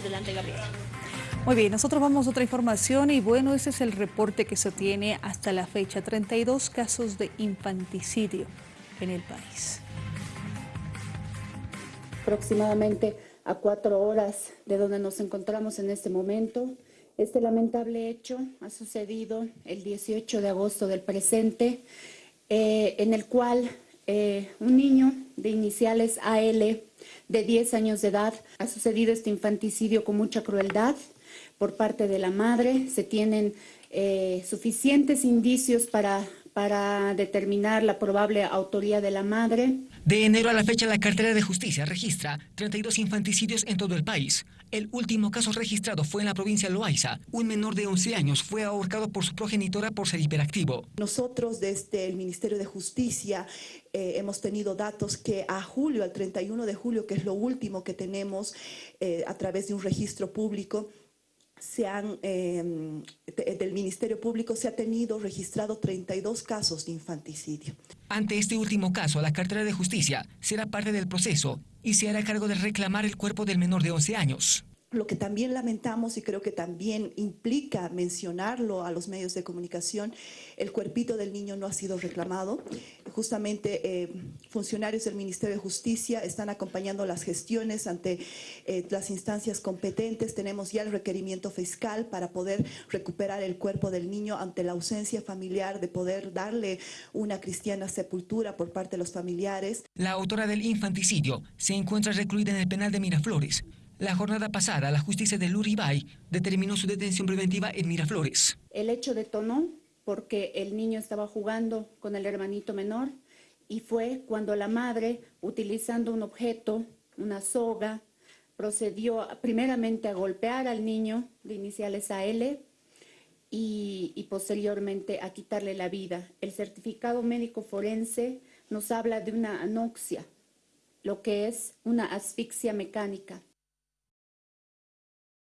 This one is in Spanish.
Adelante, Gabriel. Muy bien, nosotros vamos a otra información y bueno, ese es el reporte que se tiene hasta la fecha. 32 casos de infanticidio en el país. Aproximadamente a cuatro horas de donde nos encontramos en este momento, este lamentable hecho ha sucedido el 18 de agosto del presente, eh, en el cual eh, un niño de iniciales AL de 10 años de edad ha sucedido este infanticidio con mucha crueldad por parte de la madre. Se tienen eh, suficientes indicios para, para determinar la probable autoría de la madre. De enero a la fecha, la cartera de justicia registra 32 infanticidios en todo el país. El último caso registrado fue en la provincia de Loaiza. Un menor de 11 años fue ahorcado por su progenitora por ser hiperactivo. Nosotros desde el Ministerio de Justicia eh, hemos tenido datos que a julio, al 31 de julio, que es lo último que tenemos eh, a través de un registro público, se han, del Ministerio Público se ha tenido registrado 32 casos de infanticidio. Ante este último caso, la cartera de justicia será parte del proceso y se hará cargo de reclamar el cuerpo del menor de 11 años. Lo que también lamentamos y creo que también implica mencionarlo a los medios de comunicación, el cuerpito del niño no ha sido reclamado. Justamente eh, funcionarios del Ministerio de Justicia están acompañando las gestiones ante eh, las instancias competentes. Tenemos ya el requerimiento fiscal para poder recuperar el cuerpo del niño ante la ausencia familiar, de poder darle una cristiana sepultura por parte de los familiares. La autora del infanticidio se encuentra recluida en el penal de Miraflores. La jornada pasada, la justicia de Luribay determinó su detención preventiva en Miraflores. El hecho detonó porque el niño estaba jugando con el hermanito menor y fue cuando la madre, utilizando un objeto, una soga, procedió primeramente a golpear al niño de iniciales a L y, y posteriormente a quitarle la vida. El certificado médico forense nos habla de una anoxia, lo que es una asfixia mecánica.